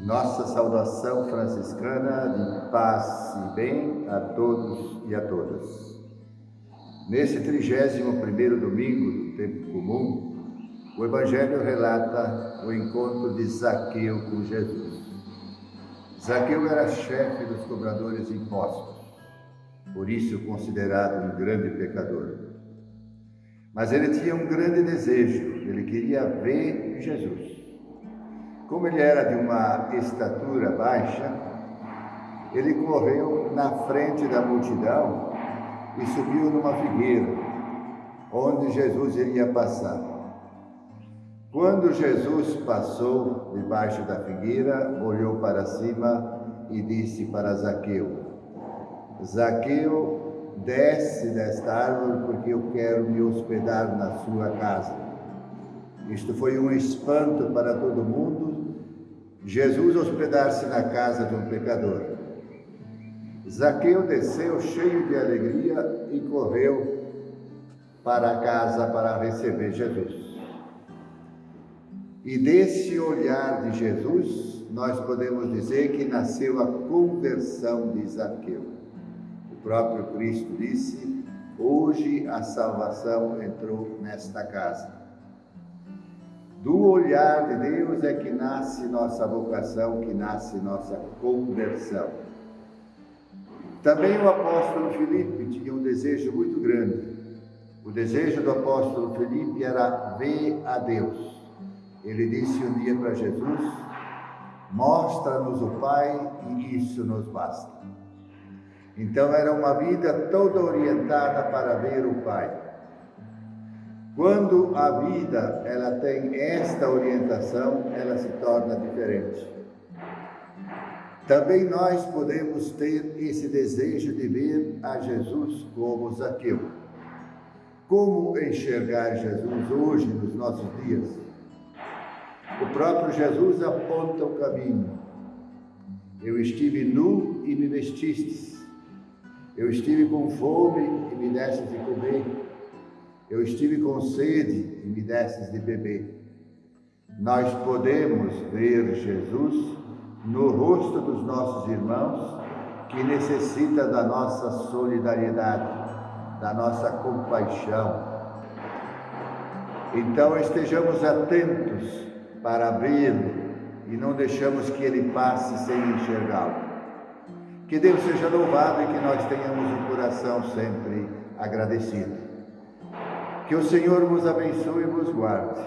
Nossa saudação franciscana de paz e bem a todos e a todas. Nesse 31º domingo do tempo comum, o Evangelho relata o encontro de Zaqueu com Jesus. Zaqueu era chefe dos cobradores de impostos, por isso considerado um grande pecador. Mas ele tinha um grande desejo, ele queria ver Jesus. Como ele era de uma estatura baixa, ele correu na frente da multidão e subiu numa figueira, onde Jesus iria passar. Quando Jesus passou debaixo da figueira, olhou para cima e disse para Zaqueu: Zaqueu, desce desta árvore, porque eu quero me hospedar na sua casa. Isto foi um espanto para todo mundo, Jesus hospedar-se na casa de um pecador. Zaqueu desceu cheio de alegria e correu para a casa para receber Jesus. E desse olhar de Jesus, nós podemos dizer que nasceu a conversão de Zaqueu. O próprio Cristo disse: Hoje a salvação entrou nesta casa. Do olhar de Deus é que nasce nossa vocação, que nasce nossa conversão. Também o apóstolo Felipe tinha um desejo muito grande. O desejo do apóstolo Felipe era ver a Deus. Ele disse um dia para Jesus: Mostra-nos o Pai e isso nos basta. Então era uma vida toda orientada para ver o Pai. Quando a vida ela tem esta orientação, ela se torna diferente. Também nós podemos ter esse desejo de ver a Jesus como Zaqueu. Como enxergar Jesus hoje, nos nossos dias? O próprio Jesus aponta o caminho. Eu estive nu e me vestistes. Eu estive com fome e me destes de comer. Eu estive com sede e me desses de beber. Nós podemos ver Jesus no rosto dos nossos irmãos que necessita da nossa solidariedade, da nossa compaixão. Então estejamos atentos para vê-lo e não deixamos que ele passe sem enxergá-lo. Que Deus seja louvado e que nós tenhamos um coração sempre agradecido. Que o Senhor vos abençoe e vos guarde.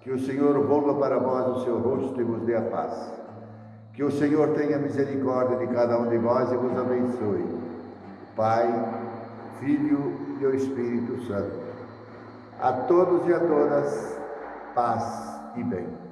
Que o Senhor volva para vós o seu rosto e vos dê a paz. Que o Senhor tenha misericórdia de cada um de vós e vos abençoe. Pai, Filho e o Espírito Santo. A todos e a todas, paz e bem.